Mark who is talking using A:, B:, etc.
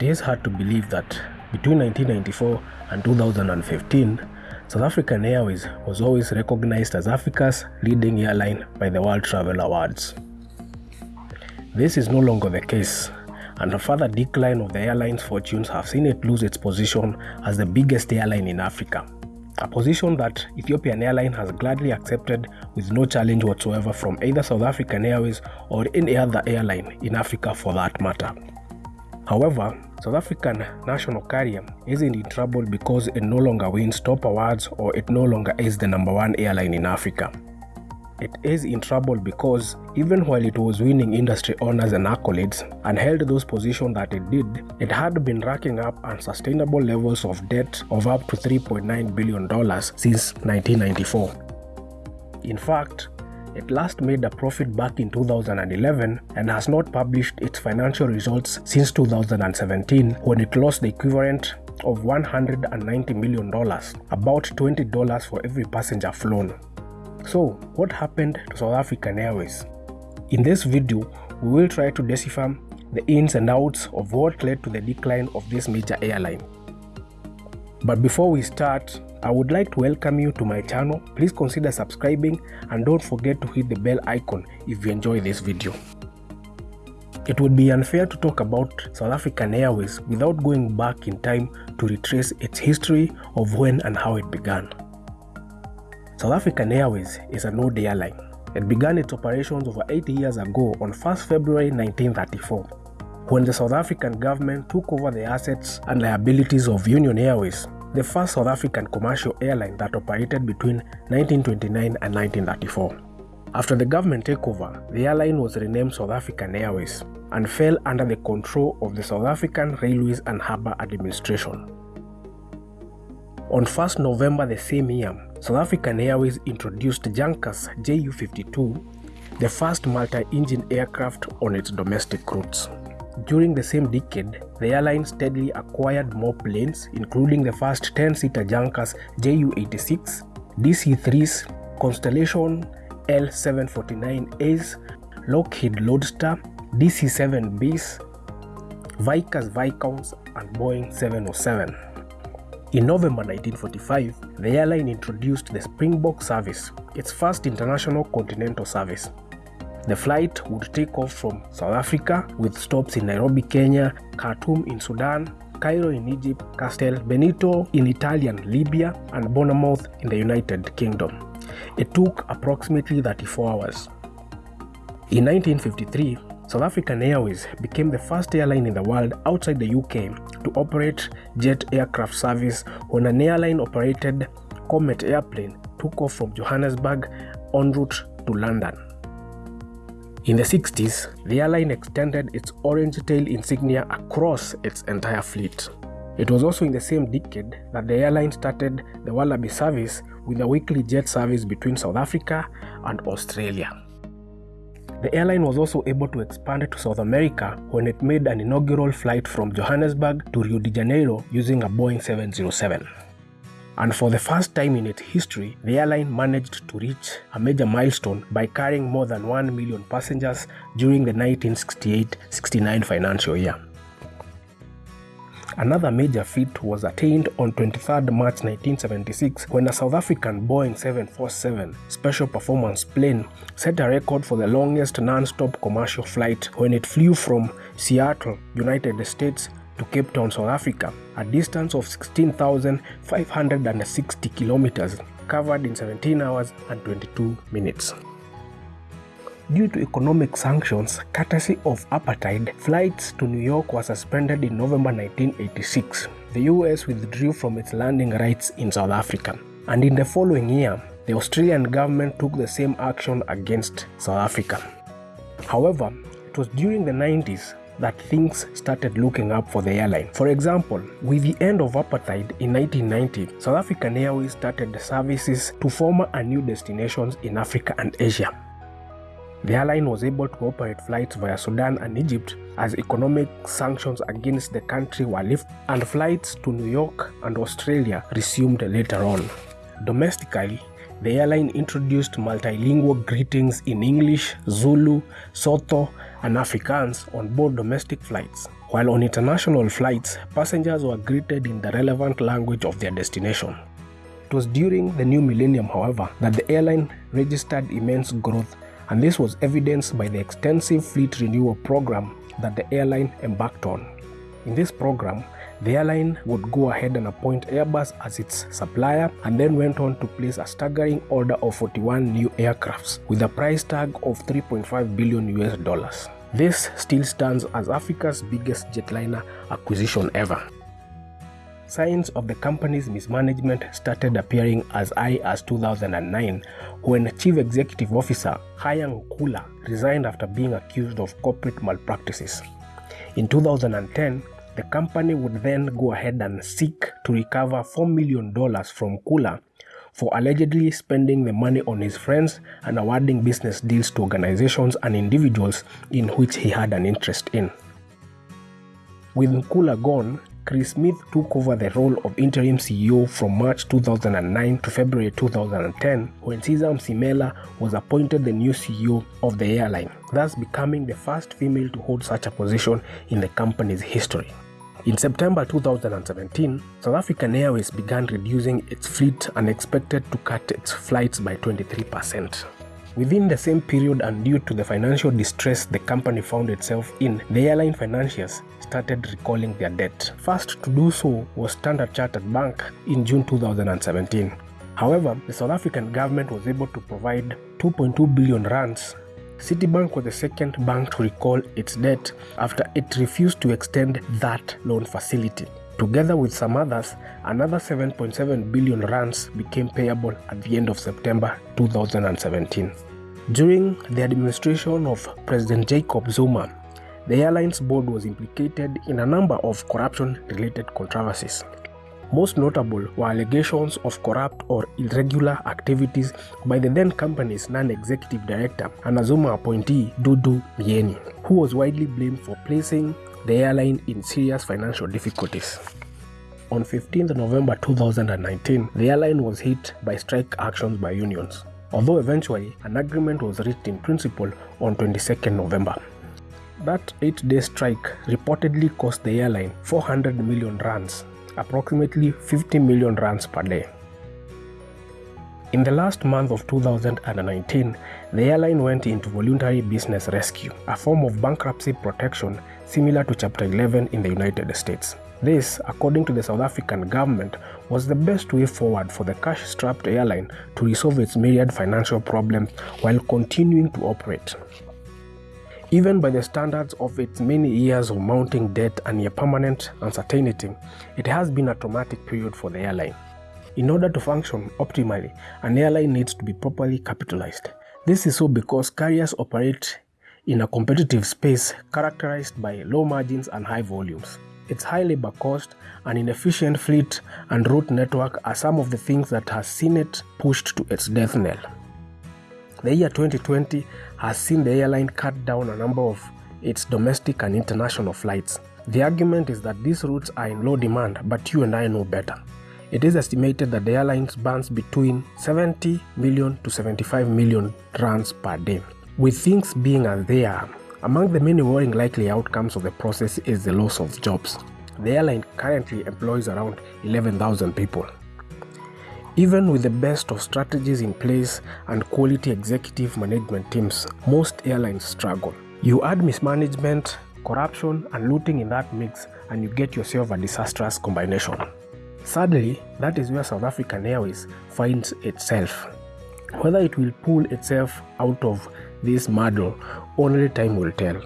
A: It is hard to believe that between 1994 and 2015, South African Airways was always recognized as Africa's leading airline by the World Travel Awards. This is no longer the case, and a further decline of the airline's fortunes have seen it lose its position as the biggest airline in Africa. A position that Ethiopian Airline has gladly accepted with no challenge whatsoever from either South African Airways or any other airline in Africa for that matter. However, South African national carrier isn't in trouble because it no longer wins top awards or it no longer is the number one airline in Africa. It is in trouble because even while it was winning industry honors and accolades and held those positions that it did, it had been racking up unsustainable levels of debt of up to $3.9 billion since 1994. In fact, it last made a profit back in 2011 and has not published its financial results since 2017 when it lost the equivalent of $190 million, about $20 for every passenger flown. So, what happened to South African Airways? In this video, we will try to decipher the ins and outs of what led to the decline of this major airline. But before we start, I would like to welcome you to my channel. Please consider subscribing and don't forget to hit the bell icon if you enjoy this video. It would be unfair to talk about South African Airways without going back in time to retrace its history of when and how it began. South African Airways is an old airline. It began its operations over 80 years ago on 1st February 1934, when the South African government took over the assets and liabilities of Union Airways, the first South African commercial airline that operated between 1929 and 1934. After the government takeover, the airline was renamed South African Airways and fell under the control of the South African Railways and Harbour Administration. On 1st November the same year, South African Airways introduced Junkers Ju-52, the first multi-engine aircraft on its domestic routes. During the same decade, the airline steadily acquired more planes, including the first 10-seater Junkers Ju-86, DC-3s, Constellation L749As, Lockheed Lodestar, DC-7Bs, Vickers Viscounts, and Boeing 707. In November 1945, the airline introduced the Springbok service, its first international continental service. The flight would take off from South Africa with stops in Nairobi, Kenya, Khartoum in Sudan, Cairo in Egypt, Castel Benito in Italian Libya, and Bournemouth in the United Kingdom. It took approximately 34 hours. In 1953, South African Airways became the first airline in the world outside the UK to operate jet aircraft service when an airline operated Comet airplane took off from Johannesburg en route to London. In the 60s, the airline extended its orange tail insignia across its entire fleet. It was also in the same decade that the airline started the Wallaby service with a weekly jet service between South Africa and Australia. The airline was also able to expand to South America when it made an inaugural flight from Johannesburg to Rio de Janeiro using a Boeing 707. And for the first time in its history, the airline managed to reach a major milestone by carrying more than 1 million passengers during the 1968-69 financial year. Another major feat was attained on 23 March 1976 when a South African Boeing 747 special performance plane set a record for the longest non-stop commercial flight when it flew from Seattle, United States to Cape Town, South Africa, a distance of 16,560 kilometers covered in 17 hours and 22 minutes. Due to economic sanctions courtesy of apartheid, flights to New York were suspended in November 1986. The US withdrew from its landing rights in South Africa. And in the following year, the Australian government took the same action against South Africa. However, it was during the 90s that things started looking up for the airline. For example, with the end of apartheid in 1990, South African Airways started services to former and new destinations in Africa and Asia. The airline was able to operate flights via Sudan and Egypt as economic sanctions against the country were lifted and flights to New York and Australia resumed later on. Domestically, the airline introduced multilingual greetings in English, Zulu, Sotho, and Afrikaans on board domestic flights, while on international flights, passengers were greeted in the relevant language of their destination. It was during the new millennium, however, that the airline registered immense growth, and this was evidenced by the extensive fleet renewal program that the airline embarked on. In this program, the airline would go ahead and appoint Airbus as its supplier and then went on to place a staggering order of 41 new aircrafts with a price tag of 3.5 billion US dollars. This still stands as Africa's biggest jetliner acquisition ever. Signs of the company's mismanagement started appearing as high as 2009 when Chief Executive Officer Khaya Ngqula resigned after being accused of corporate malpractices. In 2010, the company would then go ahead and seek to recover $4 million from Ngqula for allegedly spending the money on his friends and awarding business deals to organizations and individuals in which he had an interest in. With Ngqula gone, Chris Smith took over the role of interim CEO from March 2009 to February 2010 when Siza Mzimela was appointed the new CEO of the airline, thus becoming the first female to hold such a position in the company's history. In September 2017, South African Airways began reducing its fleet and expected to cut its flights by 23%. Within the same period and due to the financial distress the company found itself in, the airline financiers started recalling their debt. First to do so was Standard Chartered Bank in June 2017. However, the South African government was able to provide 2.2 billion rands. Citibank was the second bank to recall its debt after it refused to extend that loan facility. Together with some others, another 7.7 billion rands became payable at the end of September 2017. During the administration of President Jacob Zuma, the airline's board was implicated in a number of corruption-related controversies. Most notable were allegations of corrupt or irregular activities by the then company's non-executive director and a Zuma appointee Dudu Myeni, who was widely blamed for placing the airline in serious financial difficulties. On 15th November 2019, the airline was hit by strike actions by unions, although eventually an agreement was reached in principle on 22nd November. That eight-day strike reportedly cost the airline 400 million rands, approximately 50 million rands per day. In the last month of 2019, the airline went into voluntary business rescue, a form of bankruptcy protection similar to Chapter 11 in the United States. This, according to the South African government, was the best way forward for the cash-strapped airline to resolve its myriad financial problems while continuing to operate. Even by the standards of its many years of mounting debt and near permanent uncertainty, it has been a traumatic period for the airline. In order to function optimally, an airline needs to be properly capitalized. This is so because carriers operate in a competitive space characterized by low margins and high volumes. Its high labor cost, an inefficient fleet, and route network are some of the things that has seen it pushed to its death knell. The year 2020 has seen the airline cut down a number of its domestic and international flights. The argument is that these routes are in low demand, but you and I know better. It is estimated that the airline burns between 70 million to 75 million rands per day. With things being as they are, among the many worrying likely outcomes of the process is the loss of jobs. The airline currently employs around 11,000 people. Even with the best of strategies in place and quality executive management teams, most airlines struggle. You add mismanagement, corruption, and looting in that mix, and you get yourself a disastrous combination. Sadly, that is where South African Airways finds itself. Whether it will pull itself out of this muddle, only time will tell.